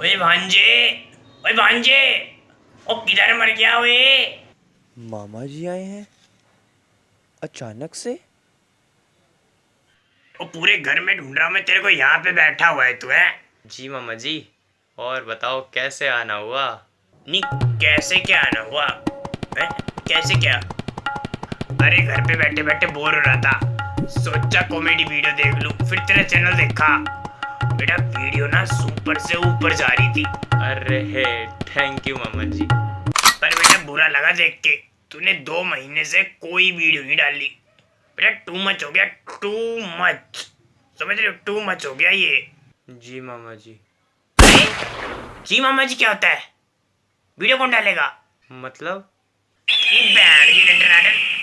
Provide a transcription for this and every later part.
भांजे ओए भांजे ओ किधर मर गया ओए? मामा जी आए हैं अचानक से? ओ पूरे घर में ढूंढ रहा हूँ मैं तेरे को यहाँ पे बैठा हुआ है तू है? जी मामा जी और बताओ कैसे आना हुआ? नहीं कैसे क्या आना हुआ? है? कैसे क्या? अरे घर पे बैठे बैठे बोर हो रहा था। सोचा कॉमेडी वीडियो देख लूँ फिर तेरा चैनल देखा। बेटा वीडियो ना सुपर से ऊपर जा रही थी। अरे हे थैंक यू मामा जी। पर बेटा बुरा लगा देख के। तूने दो महीने से कोई वीडियो नहीं डाली। बेटा टू मच हो गया टू मच समझ रहे हो टू मच हो गया ये। जी मामा जी। जी मामा जी क्या होता है? वीडियो कौन डालेगा? मतलब?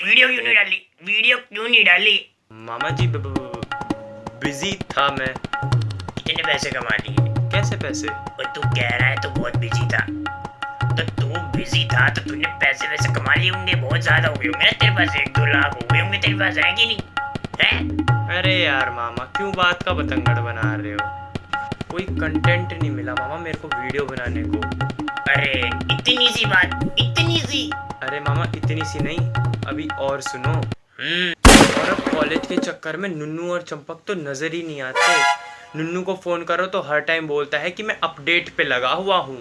वीडियो क्यों नहीं डाली? वीडियो क्यों नहीं डाली? मामा जी बिज़ी था मैं। कितने पैसे कमा लिए। कैसे पैसे? और तू कह रहा है तू बहुत बिज़ी था। तो तू बिज़ी था तो तूने पैसे वैसे कमा लिए होंगे बहुत ज़्यादा हो गए होंगे तेरे पास? एक दो लाख हो गए होंगे तेरे पास कि नहीं। है? अरे यार मामा क्यों बात का बतंगड़ बना रहे हो? कोई कंटेंट नहीं मिला मामा मेरे को वीडियो बनाने को। अरे इतनी सी बात इतनी सी। अरे मामा इतनी सी नहीं अभी और सुनो। हम्म। और अब कॉलेज के चक्कर में नुन्नू और चंपक तो नज़र ही नहीं आते। नुन्नू को फ़ोन करो तो हर टाइम बोलता है कि मैं अपडेट पे लगा हुआ हूँ।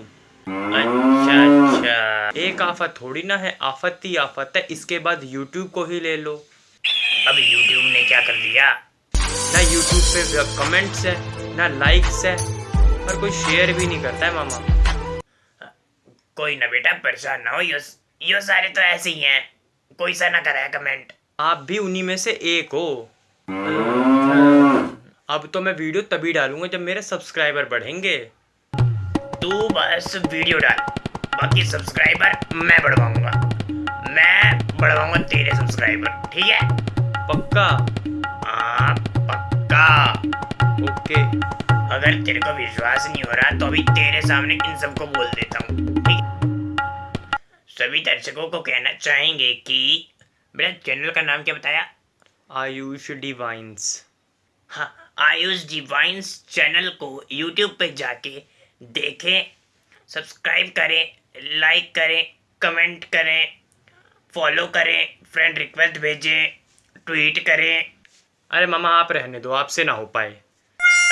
अच्छा अच्छा। एक आफत थोड़ी ना है, आफत ही आफत है, इसके बाद यूट्यूब को ही ले लो। अब यूट्यूब ने क्या कर दिया? ना यूट्यूब पे कमेंट्स है, ना लाइक्स है, और कोई शेयर भी नहीं करता है मामा। कोई ना बेटा, परेशान ना हो, यो यो सारे तो ऐसे ही हैं। कोई सा ना कराया कमेंट आप भी उन्हीं में से एक हो। अब तो मैं वीडियो तभी डालूँगा जब मेरे सब्सक्राइबर बढ़ेंगे। तू बस वीडियो डाल बाकी सब्सक्राइबर मैं बढ़वाऊँगा। मैं बढ़वाऊँगा तेरे सब्सक्राइबर ठीक है? पक्का? हाँ पक्का। ओके। अगर तेरे को विश्वास नहीं हो रहा तो अभी तेरे सामने इन सबको बोल देता हूँ सभी दर्शकों को कहना चाहेंगे कि मेरा चैनल का नाम क्या बताया? आयुष डिवाइंस हाँ आयुष डिवाइंस चैनल को यूट्यूब पे जाके देखें सब्सक्राइब करें लाइक करें कमेंट करें फॉलो करें फ्रेंड रिक्वेस्ट भेजें ट्वीट करें। अरे मामा आप रहने दो आपसे ना हो पाए।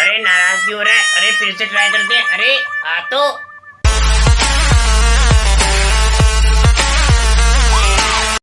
अरे नाराज़ क्यों हो रहा है? अरे फिर से ट्राई करते हैं। अरे आ तो।